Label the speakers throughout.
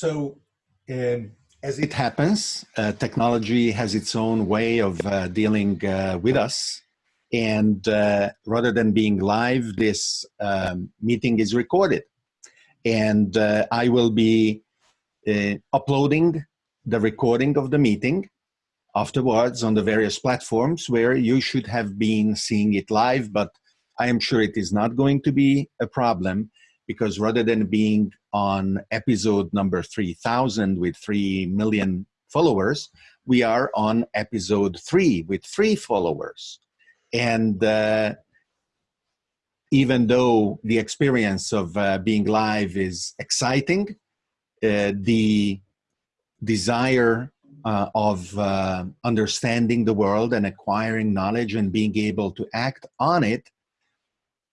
Speaker 1: So, um, as it happens, uh, technology has its own way of uh, dealing uh, with us. And uh, rather than being live, this um, meeting is recorded. And uh, I will be uh, uploading the recording of the meeting afterwards on the various platforms where you should have been seeing it live, but I am sure it is not going to be a problem because rather than being on episode number 3000 with 3 million followers, we are on episode 3 with 3 followers. And uh, even though the experience of uh, being live is exciting, uh, the desire uh, of uh, understanding the world and acquiring knowledge and being able to act on it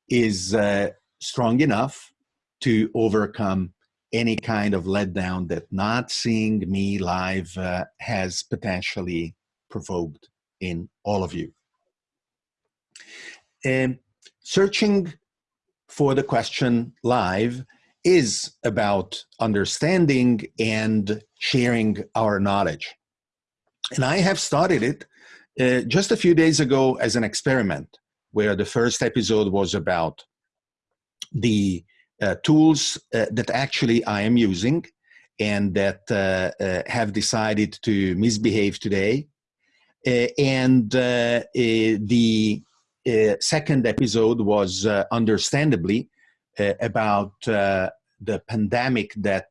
Speaker 1: is uh, strong enough to overcome any kind of letdown that not seeing me live uh, has potentially provoked in all of you. And searching for the question live is about understanding and sharing our knowledge. And I have started it uh, just a few days ago as an experiment where the first episode was about the tools uh, that actually I am using and that uh, uh have decided to misbehave today. Uh, and uh, the second episode was understandably about the pandemic that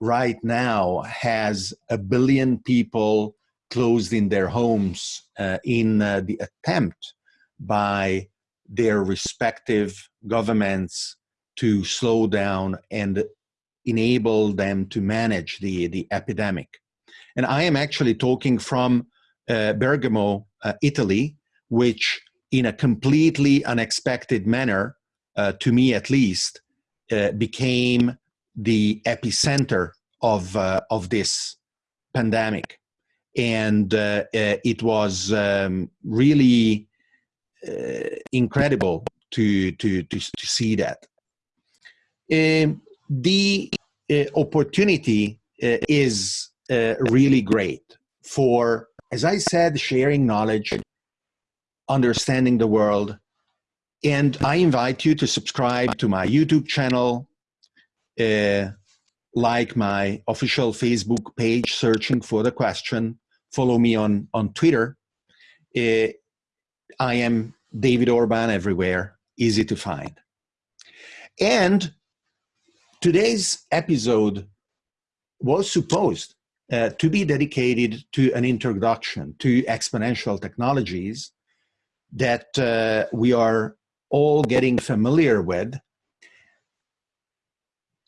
Speaker 1: right now has a billion people closed in their homes in the attempt by their respective governments to slow down and enable them to manage the, the epidemic. And I am actually talking from uh, Bergamo, uh, Italy, which in a completely unexpected manner, uh, to me at least, uh, became the epicenter of, uh, of this pandemic. And uh, it was um, really incredible to, to, to, to see that. Um, the uh, opportunity uh, is uh, really great for, as I said, sharing knowledge, understanding the world. And I invite you to subscribe to my YouTube channel, uh, like my official Facebook page, searching for the question, follow me on, on Twitter. Uh, I am David Orban everywhere, easy to find. And Today's episode was supposed uh, to be dedicated to an introduction to exponential technologies that uh, we are all getting familiar with,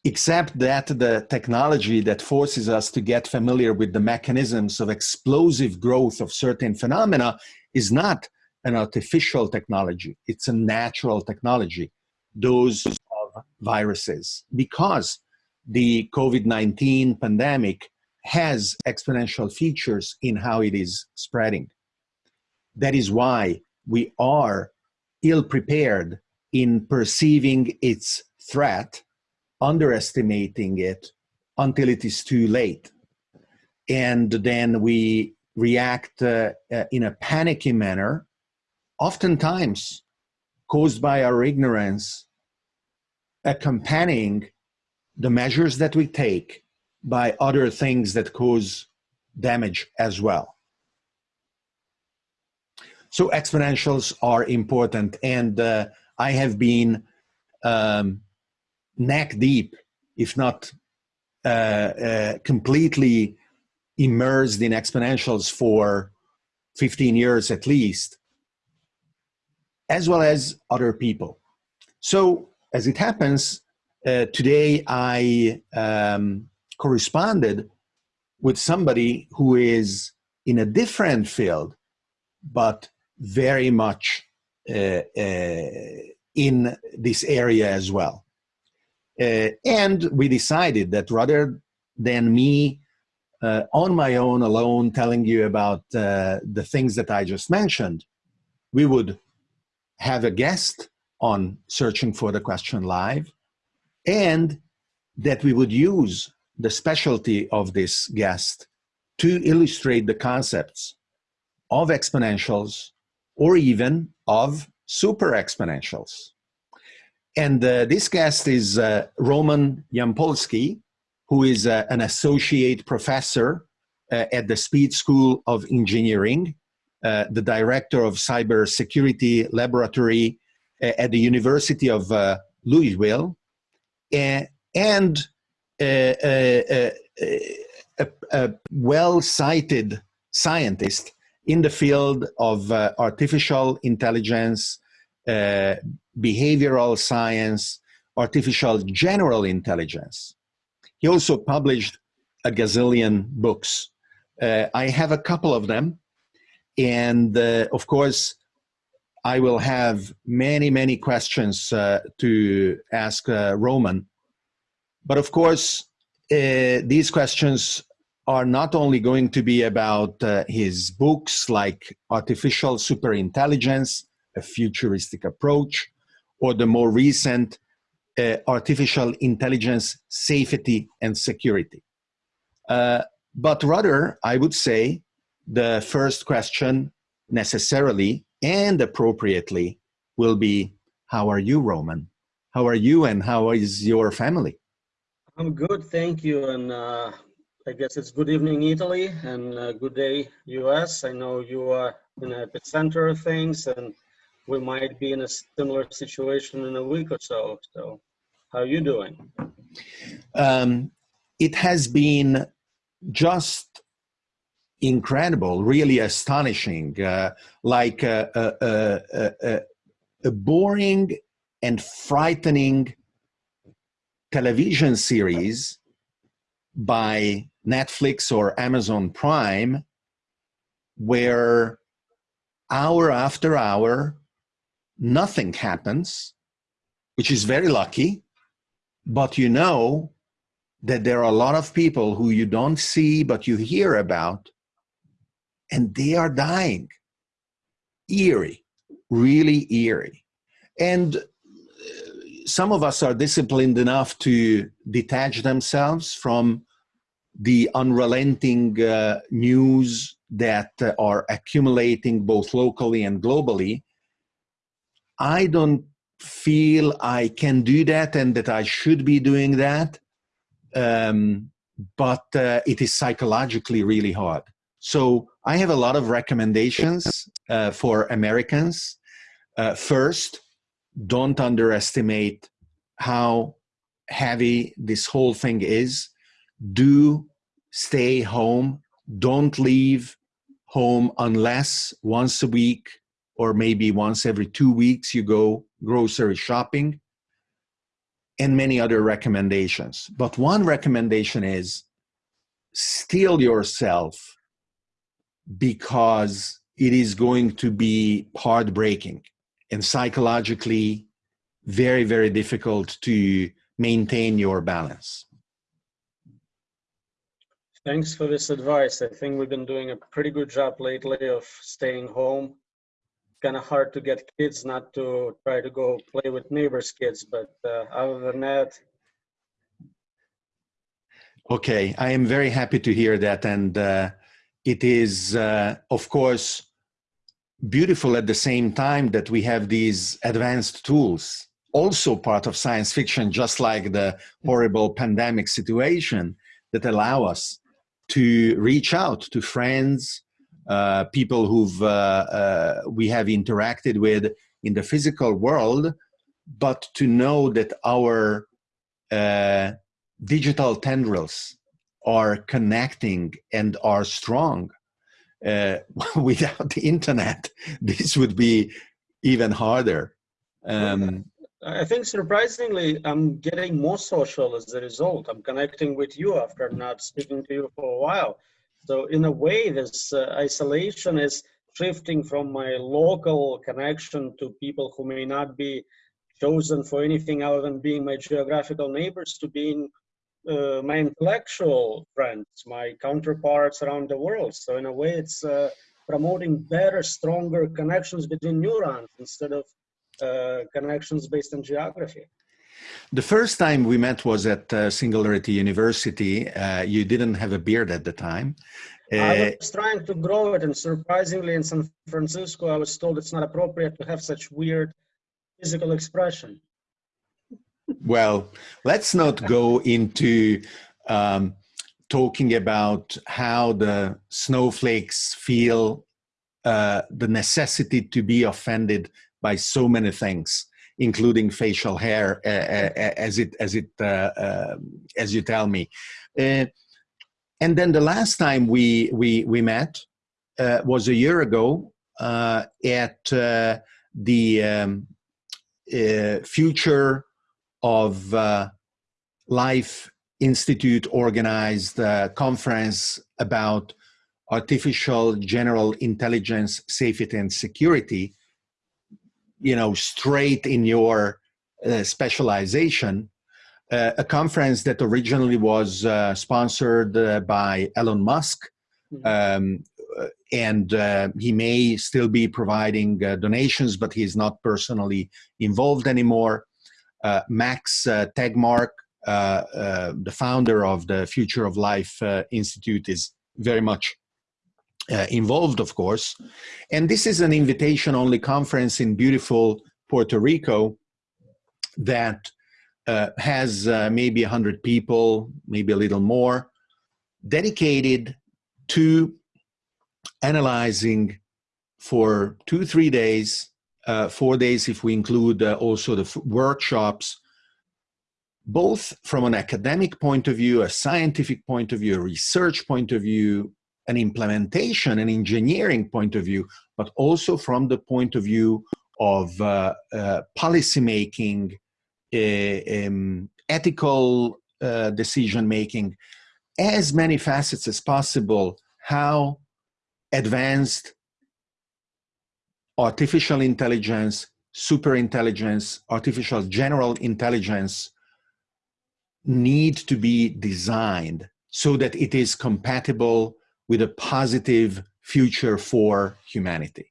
Speaker 1: except that the technology that forces us to get familiar with the mechanisms of explosive growth of certain phenomena is not an artificial technology, it's a natural technology. Those viruses because the COVID-19 pandemic has exponential features in how it is spreading. That is why we are ill prepared in perceiving its threat, underestimating it until it is too late. And then we react uh, uh, in a panicky manner, oftentimes caused by our ignorance accompanying the measures that we take by other things that cause damage as well. So exponentials are important and uh, I have been um, neck deep, if not uh, uh, completely immersed in exponentials for 15 years at least, as well as other people. So as it happens, uh, today I um, corresponded with somebody who is in a different field, but very much uh, uh, in this area as well. Uh, and we decided that rather than me uh, on my own alone telling you about uh, the things that I just mentioned, we would have a guest on searching for the question live and that we would use the specialty of this guest to illustrate the concepts of exponentials or even of super exponentials. And uh, this guest is uh, Roman Yampolskiy, who is uh, an associate professor uh, at the Speed School of Engineering, uh, the director of cybersecurity laboratory Uh, at the University of uh, Louisville, uh, and, and a, a, well-cited scientist in the field of artificial intelligence, uh, behavioral science, artificial general intelligence. He also published a gazillion books. Uh, I have a couple of them. And uh, of course, I will have many, many questions uh, to ask uh, Roman. But of course, uh, these questions are not only going to be about his books like Artificial Superintelligence, a futuristic approach, or the more recent uh, artificial intelligence safety and security. Uh, but rather, I would say the first question necessarily and appropriately will be, how are you, Roman? How are you and how is your family?
Speaker 2: I'm good, thank you. And uh, I guess it's good evening, Italy, and uh, good day, US. I know you are in the epicenter of things, and we might be in a similar situation in a week or so. So, how are you doing?
Speaker 1: Um, it has been just incredible, really astonishing, uh, like a, a, a, a, boring and frightening television series by Netflix or Amazon Prime, where hour after hour, nothing happens, which is very lucky, but you know that there are a lot of people who you don't see, but you hear about, and they are dying. Eerie, really eerie. And uh, some of us are disciplined enough to detach themselves from the unrelenting uh, news that uh, are accumulating both locally and globally I don't feel I can do that and that I should be doing that. Um, but uh, it is psychologically really hard. So I have a lot of recommendations uh, for Americans. Uh, first, don't underestimate how heavy this whole thing is. Do stay home. Don't leave home unless once a week or maybe once every two weeks you go grocery shopping and many other recommendations. But one recommendation is steel yourself because it is going to be heartbreaking and psychologically very, very difficult to maintain your balance.
Speaker 2: Thanks for this advice. I think we've been doing a pretty good job lately of staying home kind of hard to get kids not to try to go play with neighbors' kids. But uh, other than that,
Speaker 1: okay, I am very happy to hear that, and uh, it is, uh, of course, beautiful at the same time that we have these advanced tools. Also part of science fiction, just like the horrible pandemic situation that allow us to reach out to friends, uh, people who've uh, uh, we have interacted with in the physical world, but to know that our uh, digital tendrils are connecting and are strong. Uh, without the internet, this would be even harder. Um,
Speaker 2: I think surprisingly, I'm getting more social as a result. I'm connecting with you after not speaking to you for a while. So in a way, this uh, isolation is shifting from my local connection to people who may not be chosen for anything other than being my geographical neighbors to being uh, my intellectual friends, my counterparts around the world. So in a way, it's uh, promoting better, stronger connections between neurons instead of uh, connections based on geography.
Speaker 1: The first time we met was at uh, Singularity University. Uh, you didn't have a beard at the time.
Speaker 2: I
Speaker 1: Uh,
Speaker 2: was trying to grow it, and surprisingly, in San Francisco, I was told it's not appropriate to have such weird physical expression.
Speaker 1: Well, let's not go into um, talking about how the snowflakes feel uh, the necessity to be offended by so many things, including facial hair, uh, as it as it uh, uh, as you tell me. Uh, and then the last time we we we met was a year ago at the um, future of uh, Life Institute organized uh, conference about artificial general intelligence safety and security you know straight in your uh, specialization. Uh, a conference that originally was uh, sponsored uh, by Elon Musk um, uh, and uh, he may still be providing uh, donations but he's not personally involved anymore Max uh, Tegmark uh, uh, the founder of the Future of Life uh, Institute is very much uh, involved, of course. And this is an invitation only conference in beautiful Puerto Rico that uh, has uh, maybe 100 people, maybe a little more, dedicated to analyzing for two, three days, uh, four days if we include uh, also the workshops, both from an academic point of view, a scientific point of view, a research point of view, an implementation and engineering point of view, but also from the point of view of uh, uh, policy making, uh, um, ethical uh, decision making, as many facets as possible, how advanced artificial intelligence, super intelligence, artificial general intelligence need to be designed so that it is compatible with a positive future for humanity.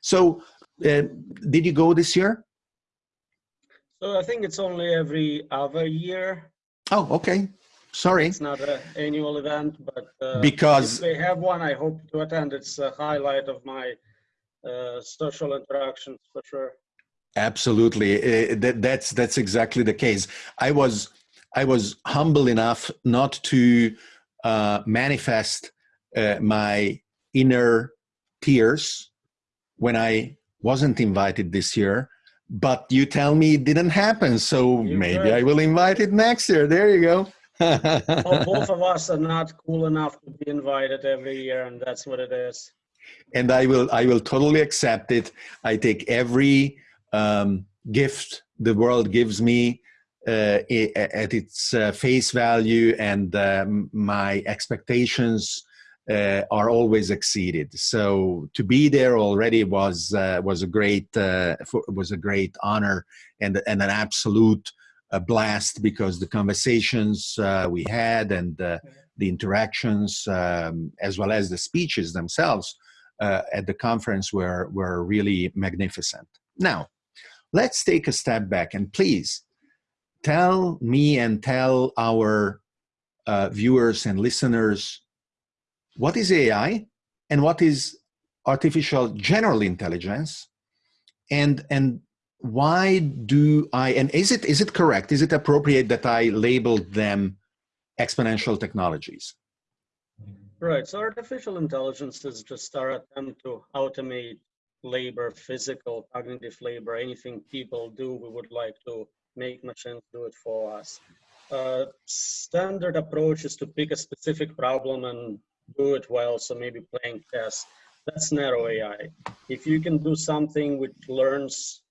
Speaker 1: So, uh, did you go this year?
Speaker 2: So I think it's only every other year.
Speaker 1: Oh, okay. Sorry.
Speaker 2: It's not an annual event, but uh,
Speaker 1: Because-
Speaker 2: they have one, I hope to attend. It's a highlight of my uh, social interactions for sure.
Speaker 1: Absolutely. Uh, that, that's that's exactly the case. I was I was humble enough not to uh, manifest uh, my inner tears when I wasn't invited this year. But you tell me it didn't happen, so
Speaker 2: You're
Speaker 1: maybe. I will invite it next year. There you go.
Speaker 2: Well, both of us are not cool enough to be invited every year, and that's what it is.
Speaker 1: And I will I will totally accept it. I take every um, gift the world gives me uh, at its uh, face value, and um, my expectations uh, are always exceeded. So to be there already was uh, was a great uh, was a great honor and and an absolute blast because the conversations we had and the interactions um, as well as the speeches themselves uh, at the conference were were really magnificent. Now, let's take a step back and please tell me and tell our uh, viewers and listeners what is AI and what is artificial general intelligence, and and why do I and is it is it correct? Is it appropriate that I labeled them exponential technologies?
Speaker 2: Right. So artificial intelligence is just our attempt to automate labor, physical, cognitive labor, anything people do, we would like to make machines do it for us. Uh, standard approach is to pick a specific problem and do it well. So maybe playing chess. That's narrow AI. If you can do something which learns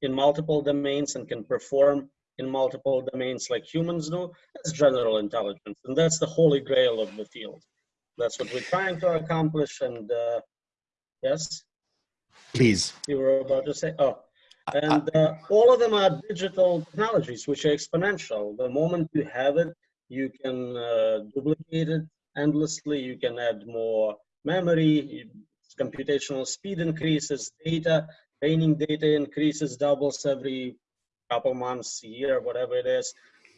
Speaker 2: in multiple domains and can perform in multiple domains like humans do, that's general intelligence. And that's the holy grail of the field. That's what we're trying to accomplish. And uh, yes,
Speaker 1: Please.
Speaker 2: you were about to say, oh, and uh, all of them are digital technologies, which are exponential. The moment you have it, you can uh, duplicate it endlessly. You can add more memory, computational speed increases, data, training data increases, doubles every couple months, year, whatever it is.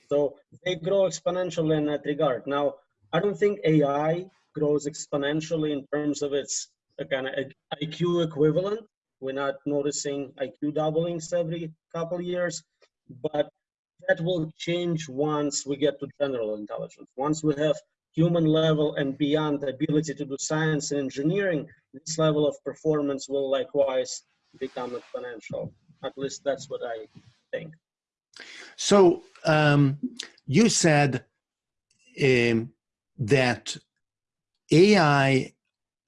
Speaker 2: So they grow exponentially in that regard. Now, I don't think AI grows exponentially in terms of its kind of IQ equivalent. We're not noticing IQ doublings every couple years, but that will change once we get to general intelligence. Once we have human level and beyond the ability to do science and engineering, this level of performance will likewise become exponential. At least that's what I think.
Speaker 1: So um, you said um, that AI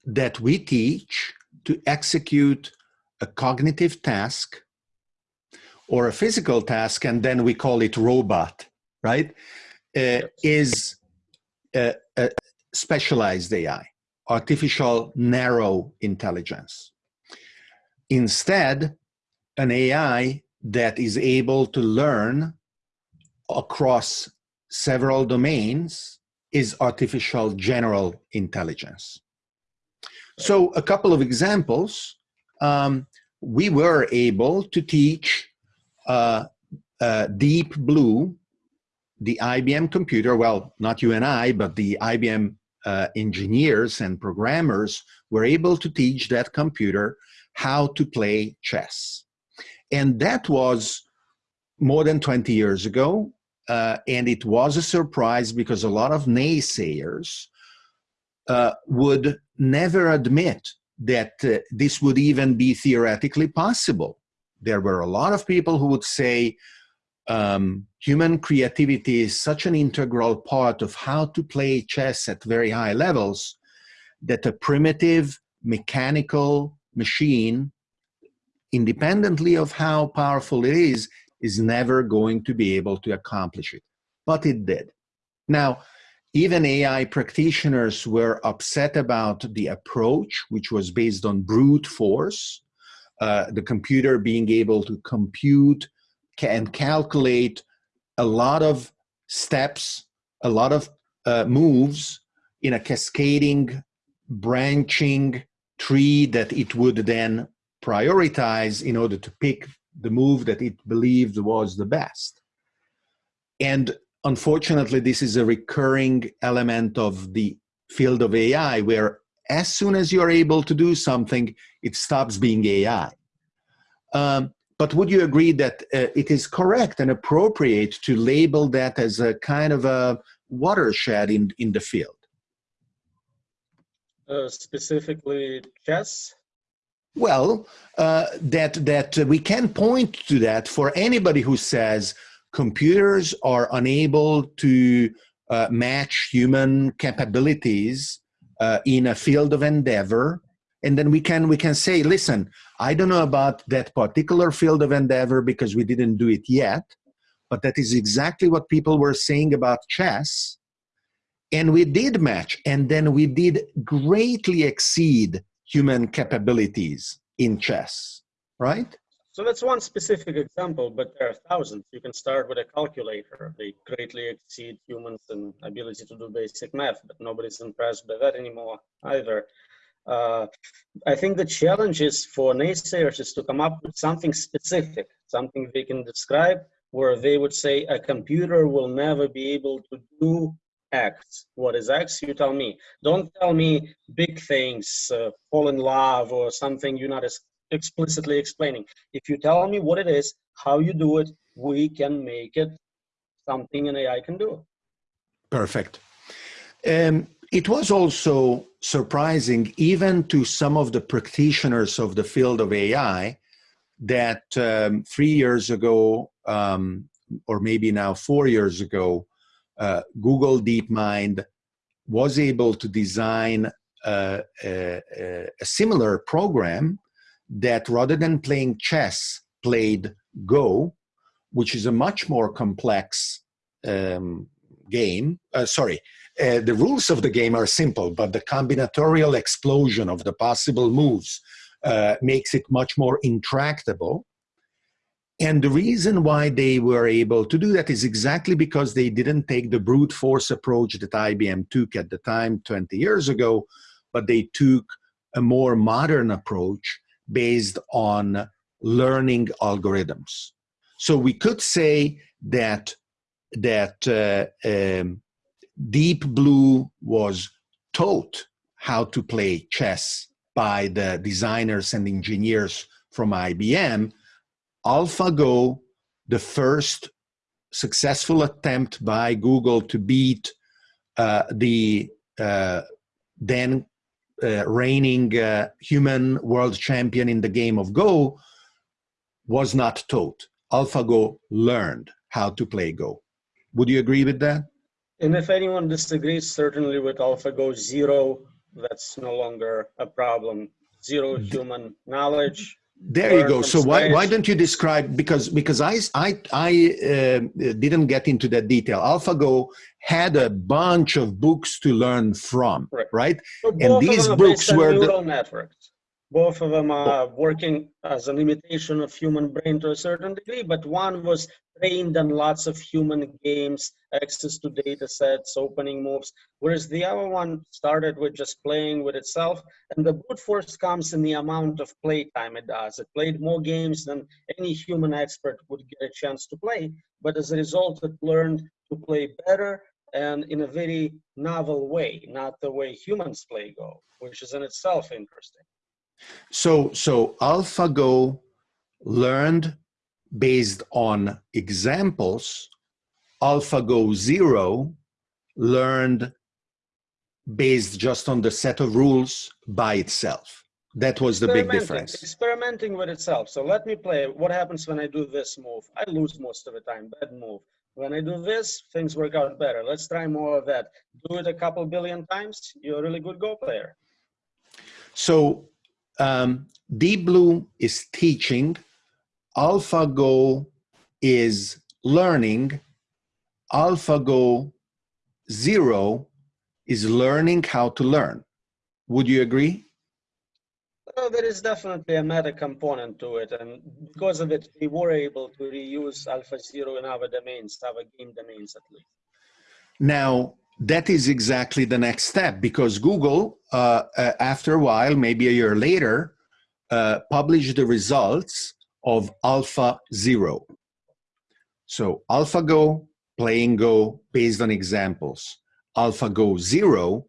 Speaker 1: that we teach to execute a cognitive task or a physical task, and then we call it robot, right? Uh, is a, a specialized AI, artificial narrow intelligence. Instead, an AI that is able to learn across several domains is artificial general intelligence. So a couple of examples, um, we were able to teach uh, uh, Deep Blue, the IBM computer, well, not you and I, but the IBM uh, engineers and programmers were able to teach that computer how to play chess. And that was more than 20 years ago. Uh, and it was a surprise because a lot of naysayers uh, would never admit that uh, this would even be theoretically possible. There were a lot of people who would say um, human creativity is such an integral part of how to play chess at very high levels that a primitive mechanical machine independently of how powerful it is, is never going to be able to accomplish it. But it did. Now, even AI practitioners were upset about the approach, which was based on brute force, uh, the computer being able to compute and calculate a lot of steps, a lot of uh, moves in a cascading, branching tree that it would then prioritize in order to pick the move that it believed was the best. And unfortunately, this is a recurring element of the field of AI where as soon as you're able to do something, it stops being AI. Um, but would you agree that uh, it is correct and appropriate to label that as a kind of a watershed in, in the field?
Speaker 2: Uh, specifically chess?
Speaker 1: Well, uh, that that we can point to that for anybody who says computers are unable to uh, match human capabilities uh, in a field of endeavor, and then we can we can say, listen, I don't know about that particular field of endeavor because we didn't do it yet, but that is exactly what people were saying about chess, and we did match, and then we did greatly exceed human capabilities in chess, right?
Speaker 2: So that's one specific example, but there are thousands. You can start with a calculator. They greatly exceed humans in ability to do basic math, but nobody's impressed by that anymore either. Uh, I think the challenge is for naysayers is to come up with something specific, something they can describe where they would say a computer will never be able to do X. What is X? You tell me. Don't tell me big things, uh, fall in love or something you're not explicitly explaining. If you tell me what it is, how you do it, we can make it something an AI can do.
Speaker 1: Perfect. Um, it was also surprising, even to some of the practitioners of the field of AI, that um, three years ago, um, or maybe now four years ago, uh, Google DeepMind was able to design a, a, a, similar program that rather than playing chess, played Go, which is a much more complex um, game. Uh, sorry, uh, the rules of the game are simple, but the combinatorial explosion of the possible moves uh, makes it much more intractable. And the reason why they were able to do that is exactly because they didn't take the brute force approach that IBM took at the time 20 years ago, but they took a more modern approach based on learning algorithms. So we could say that that uh, um, Deep Blue was taught how to play chess by the designers and engineers from IBM. AlphaGo, the first successful attempt by Google to beat uh, the uh, then uh, reigning uh, human world champion in the game of Go was not taught. AlphaGo learned how to play Go. Would you agree with that?
Speaker 2: And if anyone disagrees, certainly with AlphaGo Zero, that's no longer a problem. Zero human knowledge.
Speaker 1: There you go. So why, why don't you describe because because I I I uh, didn't get into that detail. AlphaGo had a bunch of books to learn from, right? right?
Speaker 2: So and these books were neural the, networks both of them are working as an imitation of human brain to a certain degree, but one was trained on lots of human games, access to data sets, opening moves, whereas the other one started with just playing with itself. And the brute force comes in the amount of play time it does. It played more games than any human expert would get a chance to play, but as a result, it learned to play better and in a very novel way, not the way humans play Go, which is in itself interesting.
Speaker 1: So, so AlphaGo learned based on examples. AlphaGo Zero learned based just on the set of rules by itself. That was the big difference.
Speaker 2: Experimenting with itself. So let me play. What happens when I do this move? I lose most of the time. Bad move. When I do this, things work out better. Let's try more of that. Do it a couple billion times. You're a really good Go player.
Speaker 1: So um, Deep Blue is teaching, AlphaGo is learning, AlphaGo Zero is learning how to learn. Would you agree?
Speaker 2: Well, there is definitely a meta component to it, and because of it, we were able to reuse Alpha Zero in our domains, our game domains at least.
Speaker 1: Now, that is exactly the next step because Google, uh, uh, after a while, maybe a year later, uh, published the results of Alpha Zero. So AlphaGo, playing Go based on examples. AlphaGo Zero,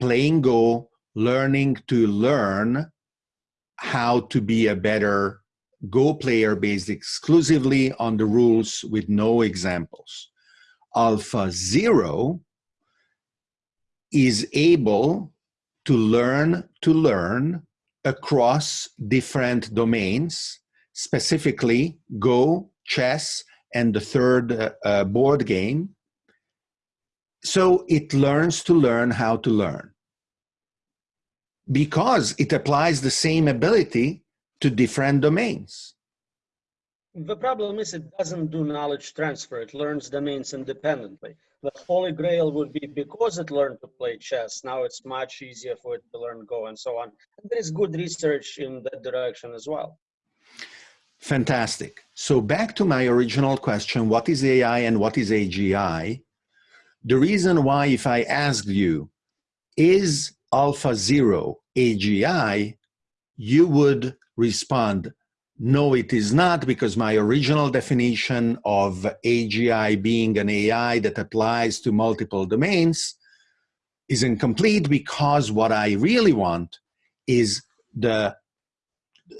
Speaker 1: playing Go, learning to learn how to be a better Go player based exclusively on the rules with no examples. Alpha Zero, is able to learn to learn across different domains, specifically Go, chess, and the third uh, uh, board game. So it learns to learn how to learn because it applies the same ability to different domains.
Speaker 2: The problem is it doesn't do knowledge transfer. It learns domains independently. The holy grail would be because it learned to play chess now it's much easier for it to learn go and so on. And there is good research in that direction as well.
Speaker 1: Fantastic. So back to my original question what is ai and what is agi the reason why if i asked you is alpha zero agi you would respond no, it is not, because my original definition of AGI being an AI that applies to multiple domains is incomplete because what I really want is the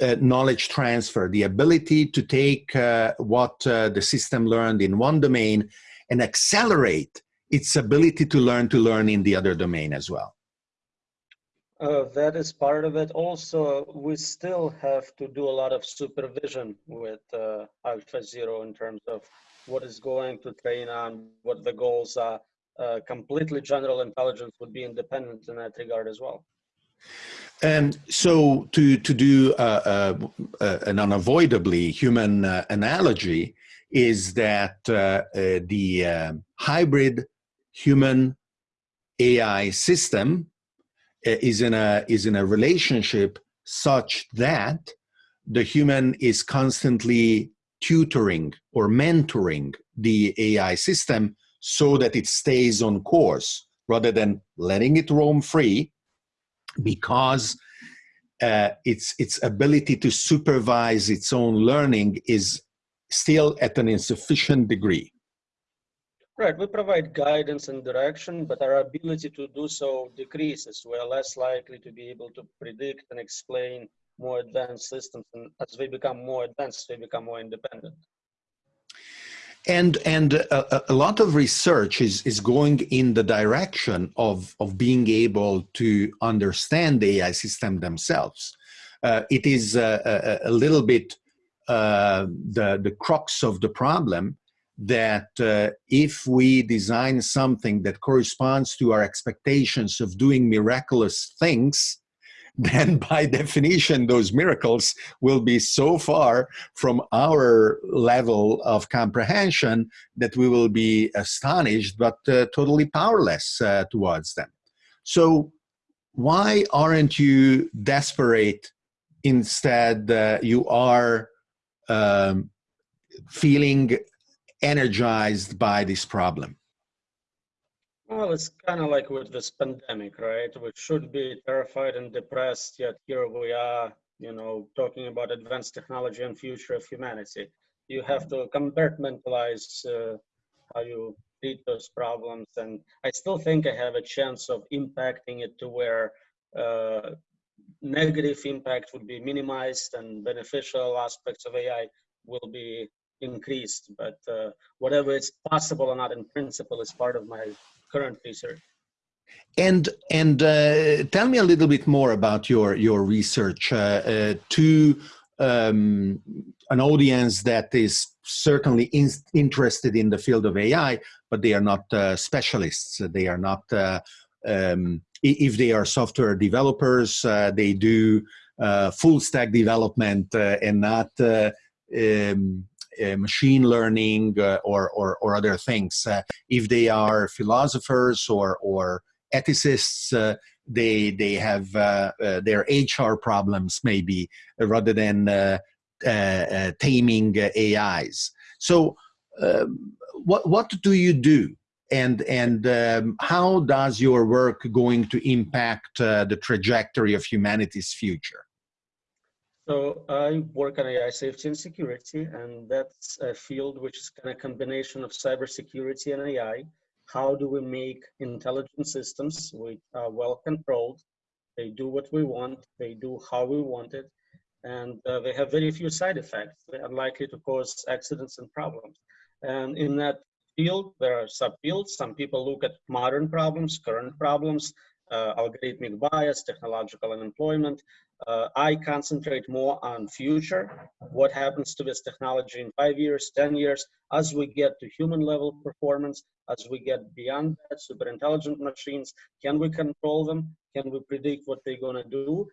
Speaker 1: uh, knowledge transfer, the ability to take uh, what uh, the system learned in one domain and accelerate its ability to learn to learn in the other domain as well.
Speaker 2: Uh, that is part of it. Also, we still have to do a lot of supervision with uh, Alpha Zero in terms of what is going to train on, what the goals are. Uh, completely general intelligence would be independent in that regard as well.
Speaker 1: And so to, to do uh, uh, uh, an unavoidably human analogy is that the hybrid human AI system uh, is in a is in a relationship such that the human is constantly tutoring or mentoring the AI system so that it stays on course rather than letting it roam free because uh, its its ability to supervise its own learning is still at an insufficient degree.
Speaker 2: Right, we provide guidance and direction, but our ability to do so decreases. We are less likely to be able to predict and explain more advanced systems. And as we become more advanced, we become more independent.
Speaker 1: And and a, a, lot of research is is going in the direction of of being able to understand the AI system themselves. Uh, it is a, a, a little bit uh, the the crux of the problem that uh, if we design something that corresponds to our expectations of doing miraculous things, then by definition, those miracles will be so far from our level of comprehension that we will be astonished but uh, totally powerless uh, towards them. So why aren't you desperate instead uh, you are um, feeling energized by this problem?
Speaker 2: Well, it's kind of like with this pandemic, right? We should be terrified and depressed, yet here we are, you know, talking about advanced technology and future of humanity. You have to compartmentalize uh, how you treat those problems, and I still think I have a chance of impacting it to where uh, negative impact would be minimized and beneficial aspects of AI will be increased. But uh, whatever is possible or not in principle is part of my current research.
Speaker 1: And and uh, tell me a little bit more about your your research uh, uh to um, an audience that is certainly in, interested in the field of AI, but they are not uh, specialists. They are not. Uh, um, if they are software developers, they do full stack development and not um, machine learning uh, or, or, or, other things. Uh, if they are philosophers or, or ethicists, they, they have their HR problems maybe rather than taming AIs. So um, what, what do you do? and and um, how does your work going to impact uh, the trajectory of humanity's future
Speaker 2: so I work on AI safety and security, and that's a field which is kind of combination of cybersecurity and AI. How do we make intelligent systems which are well controlled? They do what we want, they do how we want it, and uh, they have very few side effects. They're unlikely to cause accidents and problems. And in that field, there are subfields. Some people look at modern problems, current problems, uh, algorithmic bias, technological unemployment. Uh, I concentrate more on future, what happens to this technology in five years, 10 years, as we get to human level performance, as we get beyond that, super intelligent machines, can we control them? Can we predict what they're gonna do?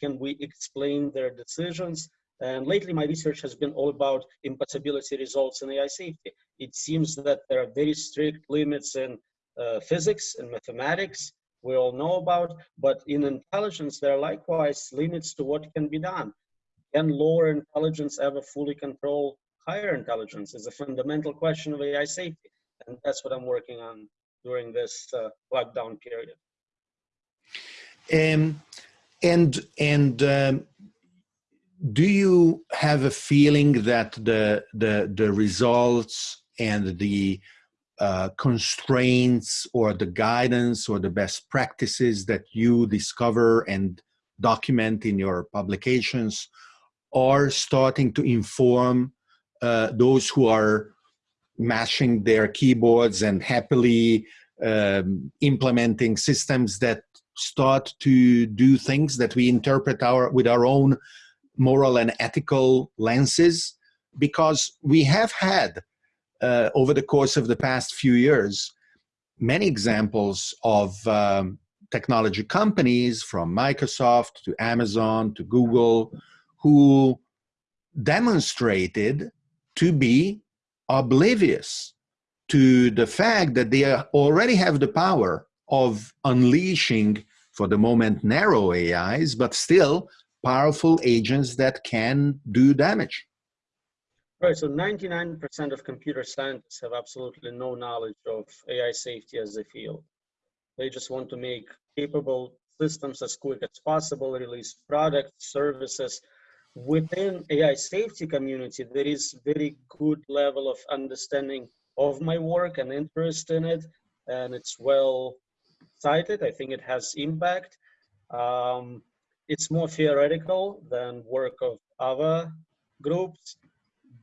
Speaker 2: Can we explain their decisions? And lately my research has been all about impossibility results in AI safety. It seems that there are very strict limits in uh, physics and mathematics we all know about, but in intelligence, there are likewise limits to what can be done. Can lower intelligence ever fully control higher intelligence is a fundamental question of AI safety. And that's what I'm working on during this uh, lockdown period.
Speaker 1: Um, and and um, do you have a feeling that the the the results and the uh, constraints or the guidance or the best practices that you discover and document in your publications are starting to inform uh, those who are mashing their keyboards and happily um, implementing systems that start to do things that we interpret our with our own moral and ethical lenses because we have had uh, over the course of the past few years, many examples of um, technology companies from Microsoft to Amazon to Google who demonstrated to be oblivious to the fact that they already have the power of unleashing, for the moment, narrow AIs, but still powerful agents that can do damage.
Speaker 2: Right, so 99% of computer scientists have absolutely no knowledge of AI safety as a field. They just want to make capable systems as quick as possible, release products, services, within AI safety community, there is very good level of understanding of my work and interest in it, and it's well cited. I think it has impact. Um, it's more theoretical than work of other groups,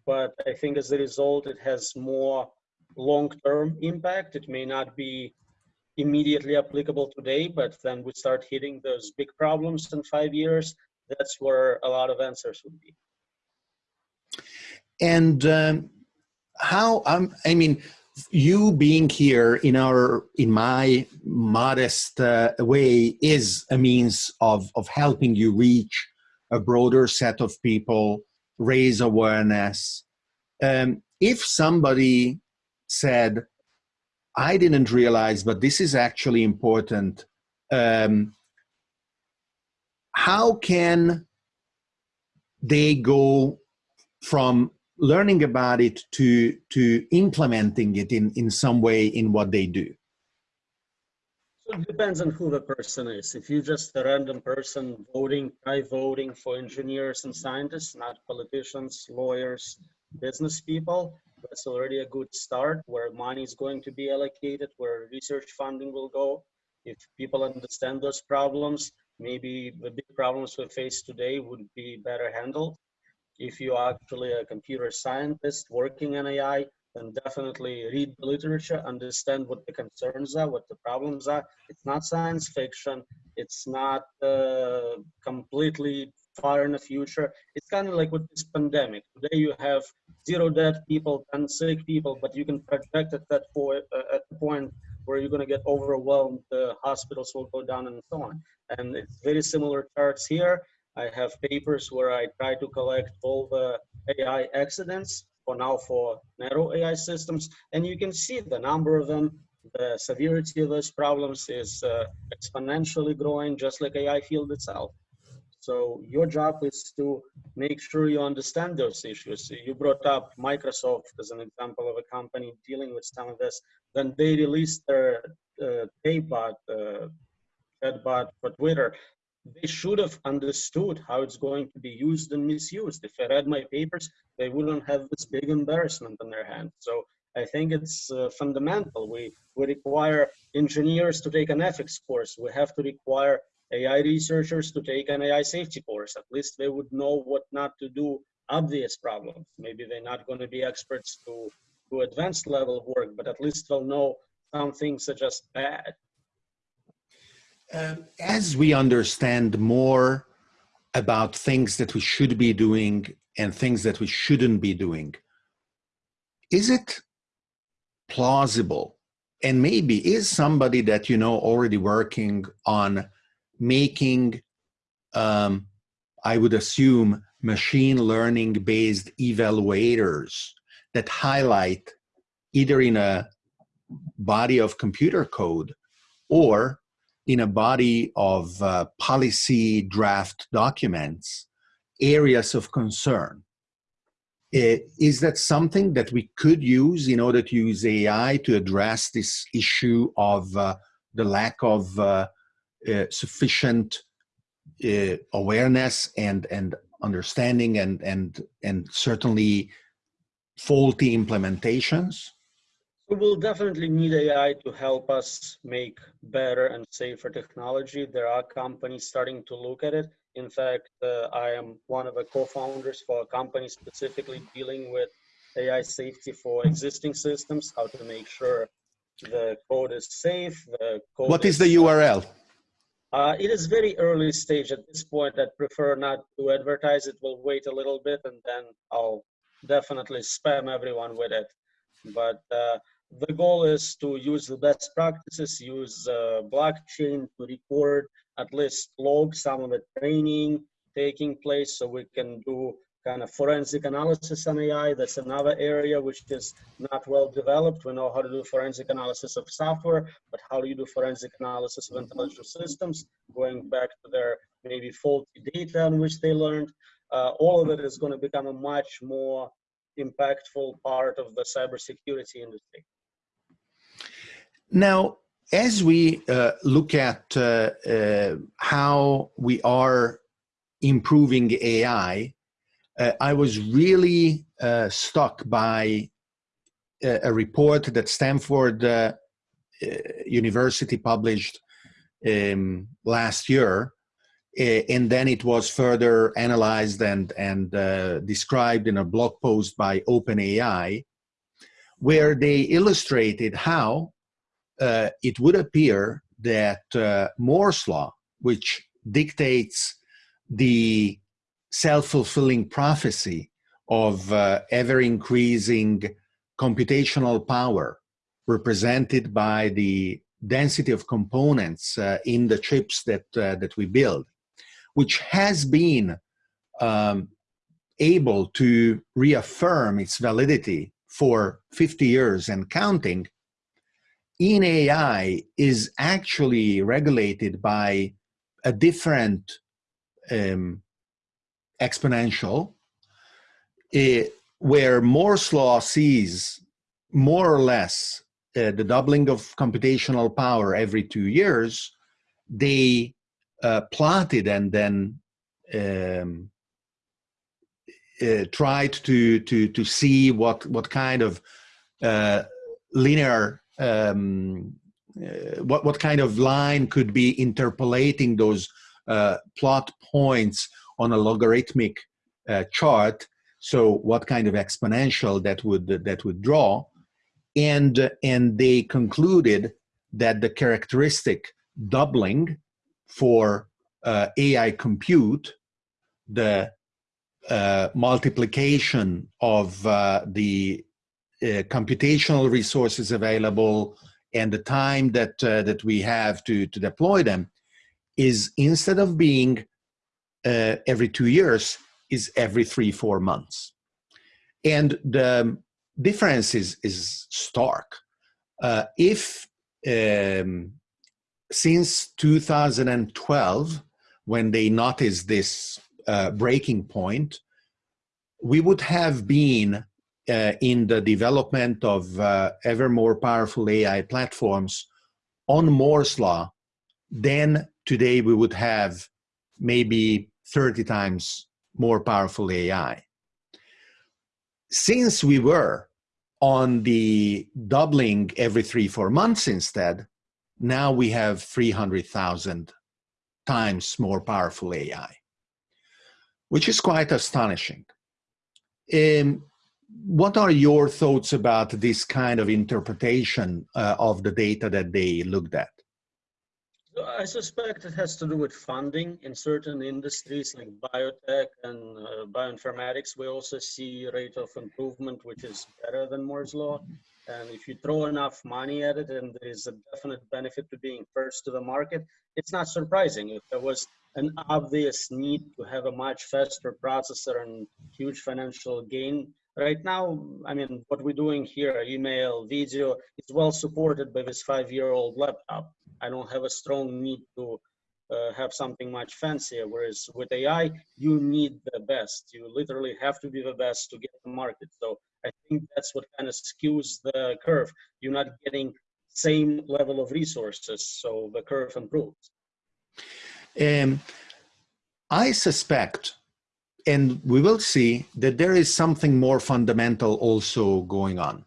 Speaker 2: but I think as a result, it has more long-term impact. It may not be immediately applicable today, but then we start hitting those big problems in five years. That's where a lot of answers would be.
Speaker 1: And um, how, um, I mean, you being here in our in my modest uh, way is a means of of helping you reach a broader set of people raise awareness. Um, if somebody said i didn't realize but this is actually important um, how can they go from learning about it to to implementing it in in some way in what they do
Speaker 2: it depends on who the person is. If you're just a random person voting try voting for engineers and scientists not politicians lawyers business people that's already a good start where money is going to be allocated where research funding will go. If people understand those problems maybe the big problems we face today would be better handled. If you are actually a computer scientist working in AI, then definitely read the literature, understand what the concerns are, what the problems are. It's not science fiction. It's not uh, completely far in the future. It's kind of like with this pandemic. Today you have zero dead people, and sick people, but you can project at that point, uh, at the point where you're going to get overwhelmed, the hospitals will go down and so on. And it's very similar charts here. I have papers where I try to collect all the AI accidents for now for narrow AI systems. And you can see the number of them, the severity of those problems is uh, exponentially growing, just like AI field itself. So your job is to make sure you understand those issues. You brought up Microsoft as an example of a company dealing with some of this. Then they released their uh, uh, chatbot for Twitter they should have understood how it's going to be used and misused. If I read my papers, they wouldn't have this big embarrassment on their hands. So I think it's uh, fundamental. We, we require engineers to take an ethics course. We have to require AI researchers to take an AI safety course. At least they would know what not to do obvious problems. Maybe they're not going to be experts to, to advanced level work, but at least they'll know some things are just bad.
Speaker 1: Um, as we understand more about things that we should be doing and things that we shouldn't be doing, is it plausible? And maybe is somebody that you know already working on making, um, I would assume, machine learning based evaluators that highlight either in a body of computer code or in a body of uh, policy draft documents areas of concern. Is that something that we could use in order to use AI to address this issue of uh, the lack of uh, uh, sufficient uh, awareness and and understanding and and and certainly faulty implementations?
Speaker 2: We will definitely need AI to help us make better and safer technology. There are companies starting to look at it. In fact, uh, I am one of the co-founders for a company specifically dealing with AI safety for existing systems, how to make sure the code is safe. The code
Speaker 1: what is, is the URL?
Speaker 2: Uh, it is very early stage at this point. I'd prefer not to advertise it. We'll wait a little bit and then I'll definitely spam everyone with it. But uh, the goal is to use the best practices, use uh, blockchain to record, at least log some of the training taking place so we can do kind of forensic analysis on AI. That's another area which is not well developed. We know how to do forensic analysis of software, but how do you do forensic analysis of intelligent systems, going back to their maybe faulty data on which they learned. Uh, all of it is going to become a much more impactful part of the cybersecurity industry.
Speaker 1: Now, as we uh, look at uh, uh, how we are improving AI, uh, I was really uh, struck by a, a, report that Stanford uh, uh University published um, last year, uh, and then it was further analyzed and, and uh, described in a blog post by OpenAI, where they illustrated how it would appear that Moore's law, which dictates the self-fulfilling prophecy of uh, ever-increasing computational power represented by the density of components uh, in the chips that, uh, that we build, which has been um, able to reaffirm its validity for 50 years and counting, in AI is actually regulated by a different um, exponential, uh, where Moore's law sees more or less uh, the doubling of computational power every two years, they uh, plotted and then um, uh, tried to to to see what what kind of uh, linear um, uh, what what kind of line could be interpolating those uh, plot points on a logarithmic chart. So what kind of exponential that would that would draw, and and they concluded that the characteristic doubling for uh, AI compute, the uh, multiplication of uh, the uh, computational resources available and the time that uh, that we have to to deploy them is instead of being uh, every two years is every three, four months. And the difference is, is stark. If um, since 2012, when they noticed this uh, breaking point, we would have been uh, in the development of uh, ever more powerful AI platforms on Moore's law, then today we would have maybe 30 times more powerful AI. Since we were on the doubling every three, four months instead, now we have 300,000 times more powerful AI, which is quite astonishing. Um, what are your thoughts about this kind of interpretation uh, of the data that they looked at?
Speaker 2: I suspect it has to do with funding in certain industries like biotech and uh, bioinformatics. We also see rate of improvement, which is better than Moore's law. And if you throw enough money at it and there is a definite benefit to being first to the market, it's not surprising. If there was an obvious need to have a much faster processor and huge financial gain, right now, I mean, what we're doing here, email, video, is well supported by this five-year-old laptop. I don't have a strong need to uh, have something much fancier. Whereas with AI, you need the best. You literally have to be the best to get the market. So I think that's what kind of skews the curve. You're not getting same level of resources, so the curve improves.
Speaker 1: Um, I suspect, and we will see, that there is something more fundamental also going on.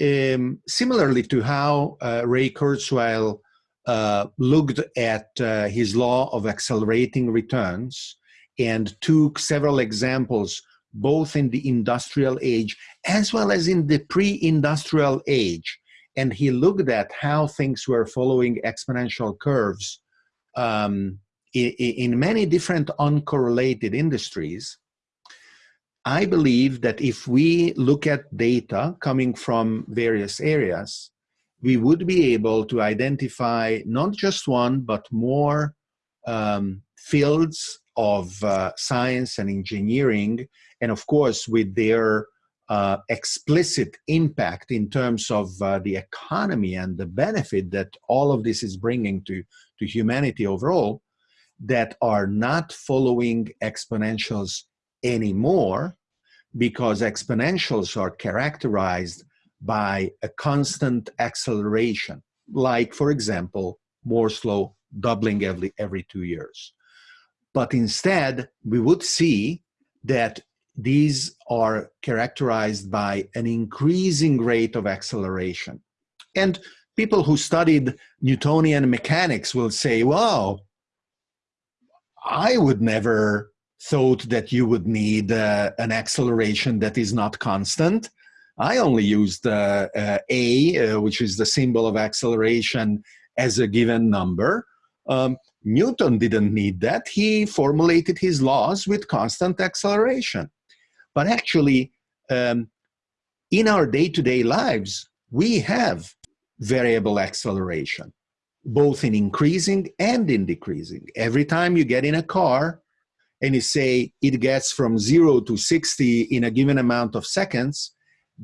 Speaker 1: Um, similarly to how uh, Ray Kurzweil uh, looked at uh, his law of accelerating returns and took several examples both in the industrial age as well as in the pre-industrial age. And he looked at how things were following exponential curves um, in, in many different uncorrelated industries. I believe that if we look at data coming from various areas, we would be able to identify not just one, but more um, fields of uh, science and engineering, and of course, with their uh, explicit impact in terms of uh, the economy and the benefit that all of this is bringing to, to humanity overall, that are not following exponentials anymore because exponentials are characterized by a constant acceleration, like, for example, Moore's law doubling every, every two years. But instead, we would see that these are characterized by an increasing rate of acceleration. And people who studied Newtonian mechanics will say, wow, I would never thought that you would need uh, an acceleration that is not constant. I only used uh, uh, a, uh, which is the symbol of acceleration, as a given number. Um, Newton didn't need that. He formulated his laws with constant acceleration. But actually, um, in our day-to-day -day lives, we have variable acceleration, both in increasing and in decreasing. Every time you get in a car and you say it gets from zero to 60 in a given amount of seconds,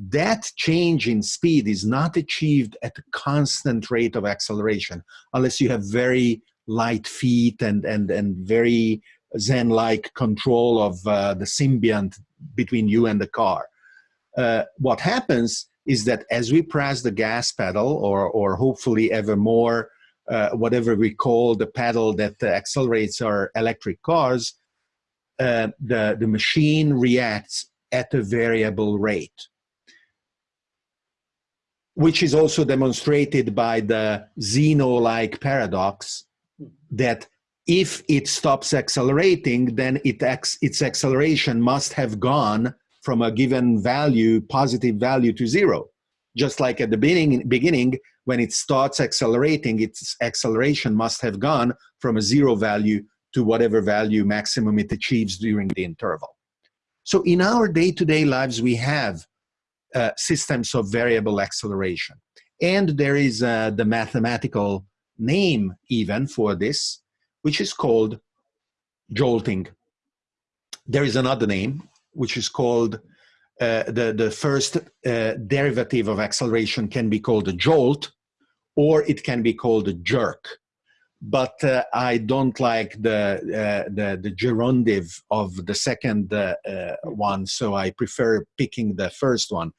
Speaker 1: that change in speed is not achieved at a constant rate of acceleration unless you have very light feet and, and, and very Zen-like control of uh, the symbiont between you and the car. Uh, what happens is that as we press the gas pedal or, or hopefully ever more uh, whatever we call the pedal that accelerates our electric cars, uh, the, the machine reacts at a variable rate which is also demonstrated by the Zeno-like paradox that if it stops accelerating, then it its acceleration must have gone from a given value, positive value to zero. Just like at the beginning, beginning when it starts accelerating, its acceleration must have gone from a zero value to whatever value maximum it achieves during the interval. So in our day-to-day -day lives, we have uh, systems of variable acceleration. And there is uh, the mathematical name even for this, which is called jolting. There is another name, which is called, uh, the, the first uh, derivative of acceleration can be called a jolt, or it can be called a jerk but uh, I don't like the, uh, the, the gerundive of the second uh, uh, one, so I prefer picking the first one,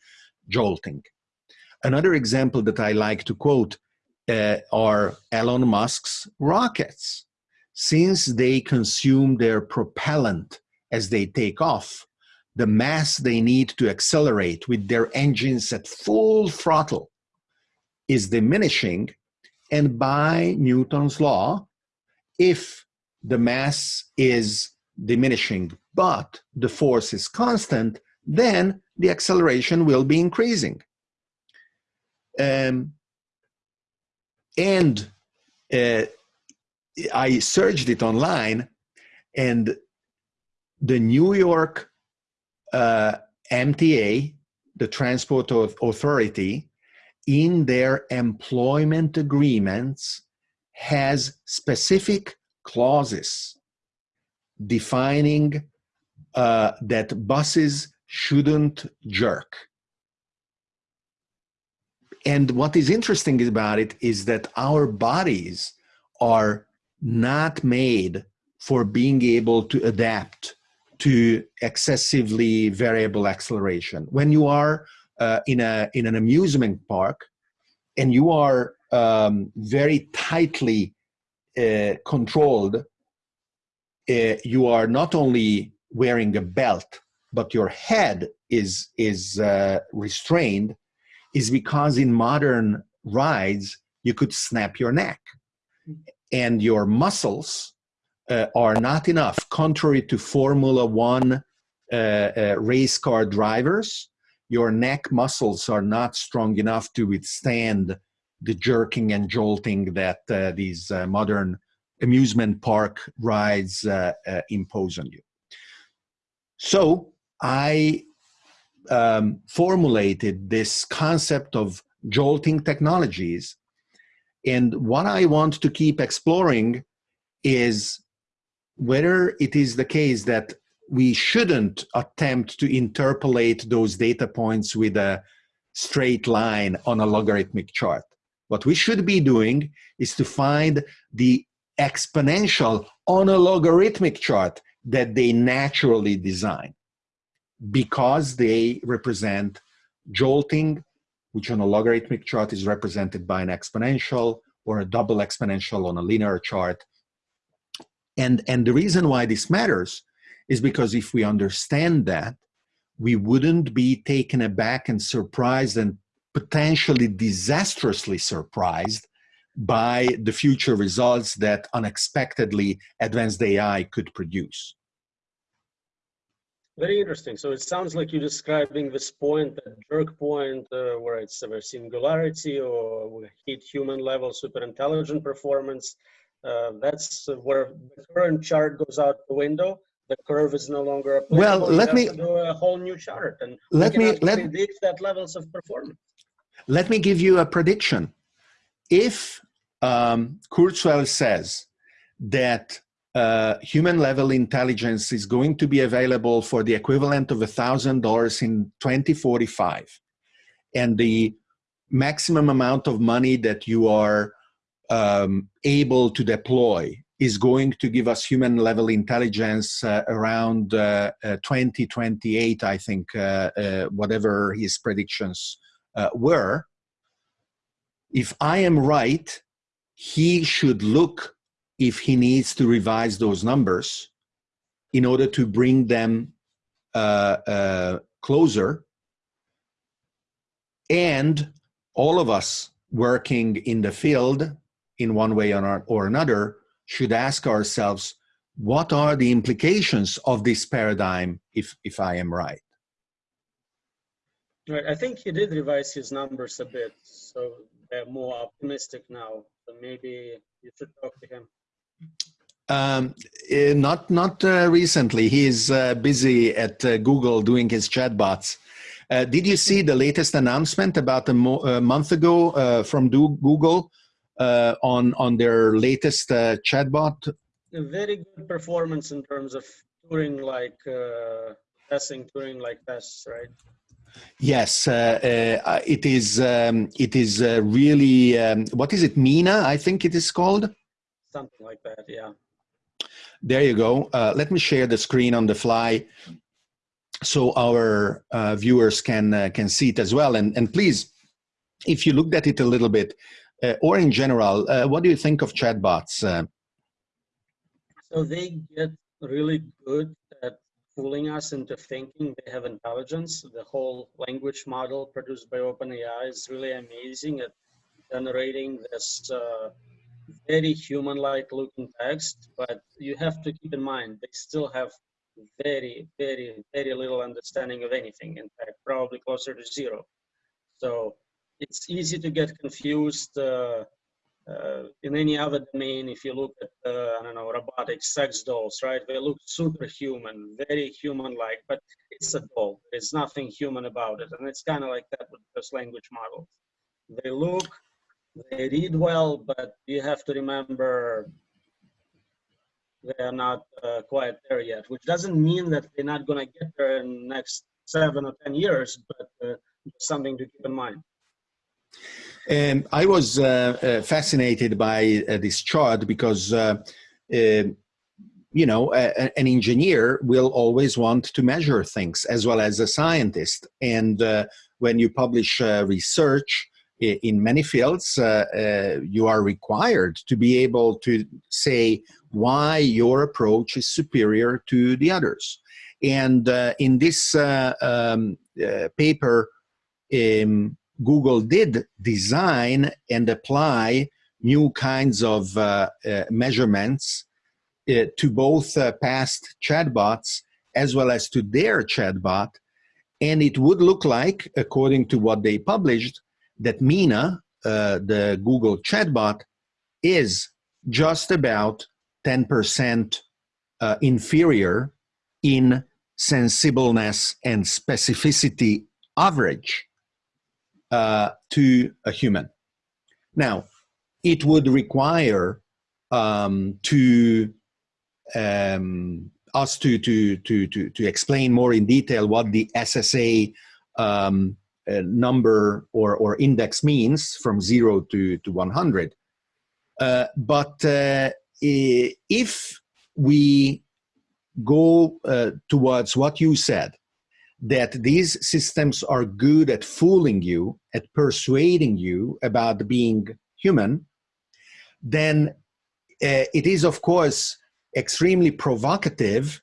Speaker 1: jolting. Another example that I like to quote are Elon Musk's rockets. Since they consume their propellant as they take off, the mass they need to accelerate with their engines at full throttle is diminishing and by Newton's law, if the mass is diminishing, but the force is constant, then the acceleration will be increasing. Um, and uh, I searched it online, and the New York uh, MTA, the Transport Authority, in their employment agreements has specific clauses defining uh, that buses shouldn't jerk. And what is interesting about it is that our bodies are not made for being able to adapt to excessively variable acceleration. When you are uh, in a in an amusement park, and you are um, very tightly uh, controlled, uh, you are not only wearing a belt, but your head is is uh, restrained, is because in modern rides you could snap your neck, and your muscles uh, are not enough. Contrary to Formula One uh, uh, race car drivers, your neck muscles are not strong enough to withstand the jerking and jolting that uh, these uh, modern amusement park rides impose on you. So I um, formulated this concept of jolting technologies. And what I want to keep exploring is whether it is the case that we shouldn't attempt to interpolate those data points with a straight line on a logarithmic chart. What we should be doing is to find the exponential on a logarithmic chart that they naturally design because they represent jolting, which on a logarithmic chart is represented by an exponential or a double exponential on a linear chart. And, and the reason why this matters is because if we understand that, we wouldn't be taken aback and surprised and potentially disastrously surprised by the future results that unexpectedly advanced AI could produce.
Speaker 2: Very interesting. So it sounds like you're describing this point, that jerk point, uh, where it's a singularity or we hit human level super intelligent performance. Uh, that's where the current chart goes out the window. The curve is no longer applicable.
Speaker 1: Well, let me
Speaker 2: do a whole new chart, and
Speaker 1: let me let
Speaker 2: predict that levels of performance.
Speaker 1: Let me give you a prediction. If um, Kurzweil says that uh, human level intelligence is going to be available for the equivalent of $1,000 in 2045. And the maximum amount of money that you are um, able to deploy is going to give us human level intelligence uh, around uh, uh 2028, I think, uh, uh, whatever his predictions were. If I am right, he should look if he needs to revise those numbers in order to bring them uh, uh, closer. And all of us working in the field in one way or, or another should ask ourselves, what are the implications of this paradigm if, if I am right?
Speaker 2: Right, I think he did revise his numbers a bit, so they're more optimistic now. So maybe you should talk to him.
Speaker 1: Um, uh, not not uh, recently. He's uh, busy at uh, Google doing his chatbots. Uh, did you see the latest announcement about a, mo a month ago uh, from Google on on their latest chatbot?
Speaker 2: A very good performance in terms of Turing like testing, Turing like tests, right?
Speaker 1: Yes, it is. Um, it is really. Um, what is it? Meena, I think it is called
Speaker 2: something like that, yeah.
Speaker 1: There you go. Uh, let me share the screen on the fly so our uh, viewers can uh, can see it as well. And, and please, if you looked at it a little bit, uh, or in general, uh, what do you think of chatbots? Uh?
Speaker 2: So they get really good at fooling us into thinking they have intelligence. The whole language model produced by OpenAI is really amazing at generating this very human-like looking text, but you have to keep in mind they still have very, very, very little understanding of anything. In fact, probably closer to zero. So it's easy to get confused uh, uh, in any other domain. If you look at, uh, I don't know, robotics, sex dolls, right? They look superhuman, very human-like, but it's a doll. There's nothing human about it. And it's kind of like that with those language models. They look they read well, but you have to remember they are not uh, quite there yet, which doesn't mean that they're not going to get there in the next seven or 10 years, but uh, something to keep in mind.
Speaker 1: Um, I was uh, uh fascinated by uh, this chart because, uh, um, you know, a, an engineer will always want to measure things as well as a scientist. And when you publish research, in many fields, uh, uh, you are required to be able to say why your approach is superior to the others. And uh, in this uh, um, uh, paper, um, Google did design and apply new kinds of uh, measurements to both past chatbots as well as to their chatbot. And it would look like, according to what they published, that Meena, uh, the Google chatbot, is just about 10% uh, inferior in sensibleness and specificity average uh, to a human. Now, it would require um, to um, us to, to, to, to, to explain more in detail what the SSA um, number or, or index means from 0 to, to 100. Uh, but uh, if we go uh, towards what you said, that these systems are good at fooling you, at persuading you about being human, then uh, it is, of course, extremely provocative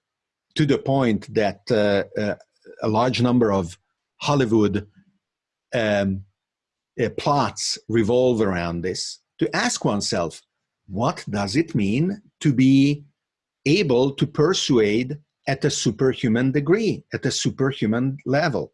Speaker 1: to the point that uh, uh, a large number of Hollywood um, uh, plots revolve around this, to ask oneself, what does it mean to be able to persuade at a superhuman degree, at a superhuman level?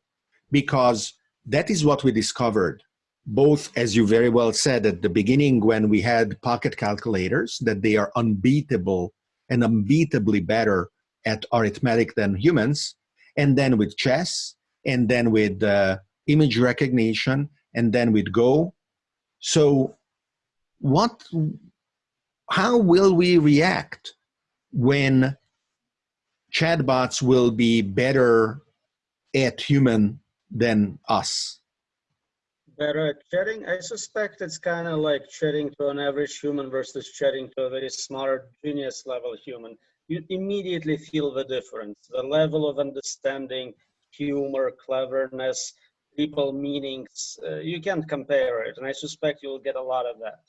Speaker 1: Because that is what we discovered, both, as you very well said at the beginning when we had pocket calculators, that they are unbeatable and unbeatably better at arithmetic than humans, and then with chess, and then with uh, image recognition, and then with Go. So what, how will we react when chatbots will be better at human than us?
Speaker 2: Better at chatting? I suspect it's kind of like chatting to an average human versus chatting to a very smart genius level human. You immediately feel the difference, the level of understanding, humor, cleverness, people meanings, uh, you can't compare it. And I suspect you'll get a lot of that.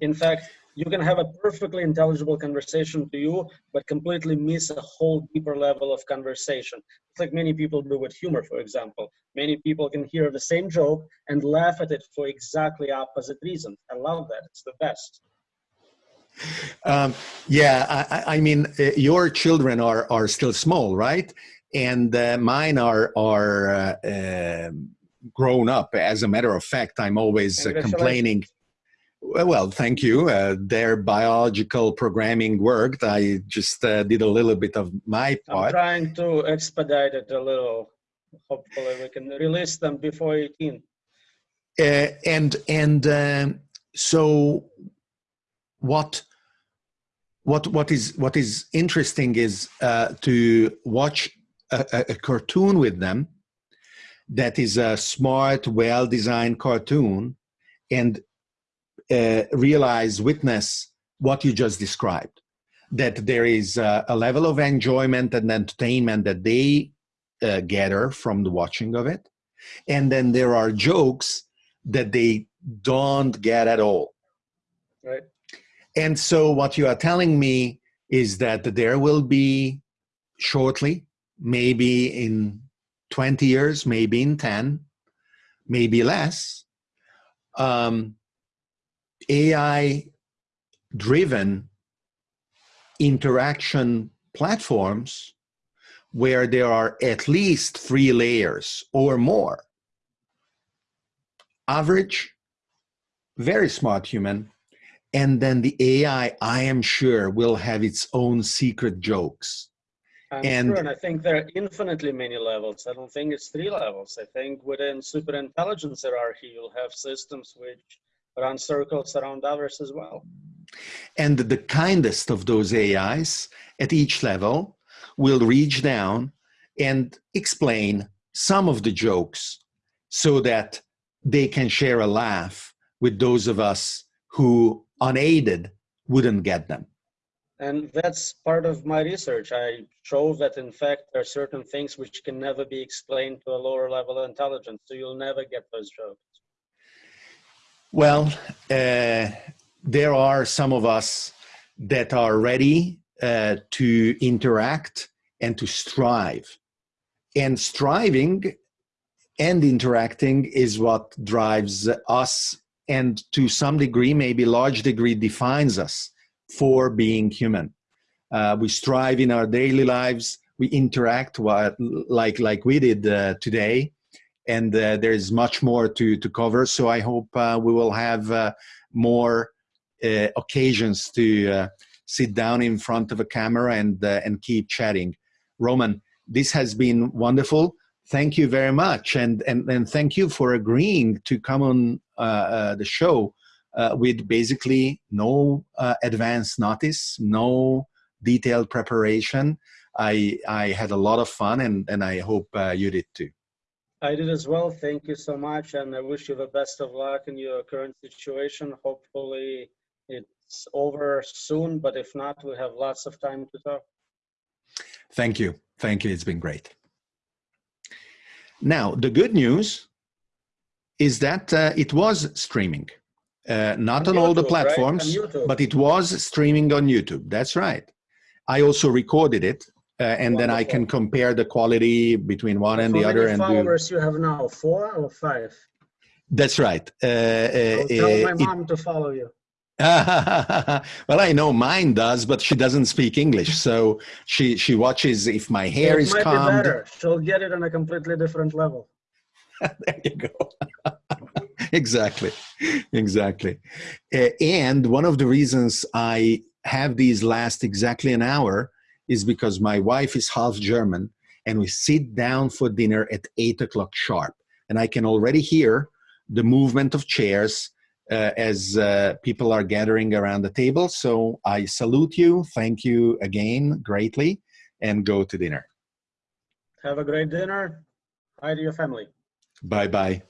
Speaker 2: In fact, you can have a perfectly intelligible conversation to you, but completely miss a whole deeper level of conversation. It's like many people do with humor, for example. Many people can hear the same joke and laugh at it for exactly opposite reasons. I love that. It's the best.
Speaker 1: Um, yeah, I, I mean, uh, your children are are still small, right? And uh, mine are are uh, um, grown up. As a matter of fact, I'm always uh, complaining well, thank you. Uh, their biological programming worked. I just uh, did a little bit of my part.
Speaker 2: I'm trying to expedite it a little. Hopefully, we can release them before 18.
Speaker 1: Uh, and and so, what what what is what is interesting is uh, to watch a, a cartoon with them that is a smart, well-designed cartoon, and uh, realize, witness what you just described. That there is a, a level of enjoyment and entertainment that they uh, gather from the watching of it. And then there are jokes that they don't get at all.
Speaker 2: Right.
Speaker 1: And so what you are telling me is that there will be shortly, maybe in 20 years, maybe in 10, maybe less, um, AI driven interaction platforms where there are at least three layers or more. Average, very smart human, and then the AI, I am sure, will have its own secret jokes.
Speaker 2: I'm and, sure, and I think there are infinitely many levels. I don't think it's three levels. I think within super intelligence hierarchy, you'll have systems which run circles around others as well.
Speaker 1: And the kindest of those AIs at each level will reach down and explain some of the jokes so that they can share a laugh with those of us who unaided wouldn't get them.
Speaker 2: And that's part of my research. I show that in fact there are certain things which can never be explained to a lower level of intelligence. So you'll never get those jokes.
Speaker 1: Well, uh, there are some of us that are ready uh, to interact and to strive. And striving and interacting is what drives us and to some degree, maybe large degree, defines us for being human. Uh, we strive in our daily lives, we interact what, like, like we did uh, today, and uh, there's much more to, to cover. So I hope uh, we will have uh, more uh, occasions to sit down in front of a camera and, and keep chatting. Roman, this has been wonderful. Thank you very much. And, and, and thank you for agreeing to come on the show Uh, with basically no uh, advance notice, no detailed preparation. I, I had a lot of fun and, and I hope uh, you did too.
Speaker 2: I did as well. Thank you so much. And I wish you the best of luck in your current situation. Hopefully it's over soon, but if not, we have lots of time to talk.
Speaker 1: Thank you. Thank you. It's been great. Now, the good news is that uh, it was streaming. Uh, not on, on YouTube, all the platforms, right? but it was streaming on YouTube. That's right. I also recorded it uh, and then I can compare the quality between one and
Speaker 2: How
Speaker 1: the other.
Speaker 2: many
Speaker 1: And do,
Speaker 2: followers you have now? Four or five?
Speaker 1: that's right. Uh, uh,
Speaker 2: tell my
Speaker 1: it-
Speaker 2: mom to follow you.
Speaker 1: well, I know mine does, but she doesn't speak English, so she she watches if my hair
Speaker 2: it
Speaker 1: is
Speaker 2: might be
Speaker 1: combed.
Speaker 2: better. She'll get it on a completely different level.
Speaker 1: there you go. exactly, exactly. Uh, and one of the reasons I have these last exactly an hour is because my wife is half German, and we sit down for dinner at eight o'clock sharp, and I can already hear the movement of chairs uh, as uh, people are gathering around the table. So I salute you, thank you again greatly, and go to dinner.
Speaker 2: Have a great dinner. Hi to your family.
Speaker 1: Bye bye.